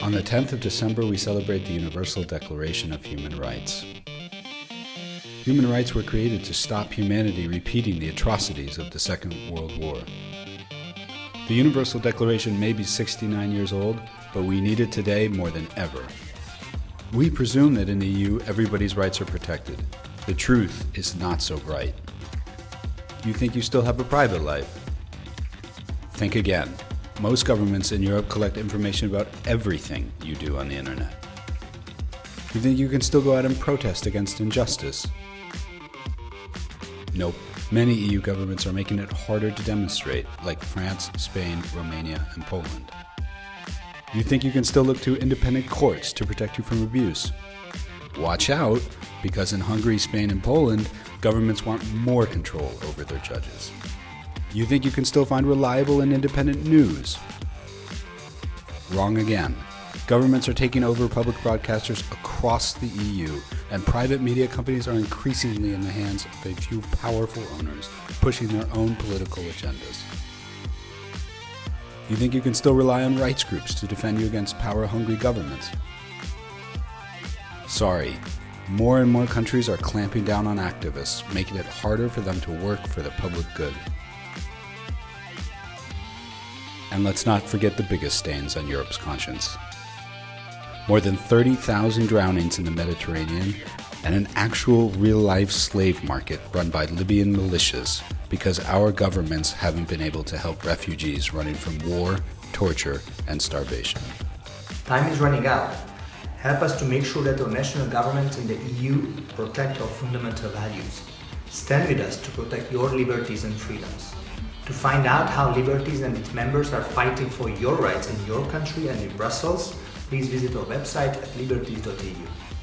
On the 10th of December, we celebrate the Universal Declaration of Human Rights. Human rights were created to stop humanity repeating the atrocities of the Second World War. The Universal Declaration may be 69 years old, but we need it today more than ever. We presume that in the EU everybody's rights are protected. The truth is not so bright. You think you still have a private life? Think again. Most governments in Europe collect information about everything you do on the internet. You think you can still go out and protest against injustice? Nope. Many EU governments are making it harder to demonstrate, like France, Spain, Romania, and Poland. You think you can still look to independent courts to protect you from abuse? Watch out, because in Hungary, Spain, and Poland, governments want more control over their judges. You think you can still find reliable and independent news? Wrong again. Governments are taking over public broadcasters across the EU, and private media companies are increasingly in the hands of a few powerful owners pushing their own political agendas. You think you can still rely on rights groups to defend you against power hungry governments? Sorry, more and more countries are clamping down on activists, making it harder for them to work for the public good. And let's not forget the biggest stains on Europe's conscience. More than 30,000 drownings in the Mediterranean and an actual real life slave market run by Libyan militias because our governments haven't been able to help refugees running from war, torture, and starvation. Time is running out. Help us to make sure that our national governments in the EU protect our fundamental values. Stand with us to protect your liberties and freedoms. To find out how Liberties and its members are fighting for your rights in your country and in Brussels, please visit our website at liberties.eu.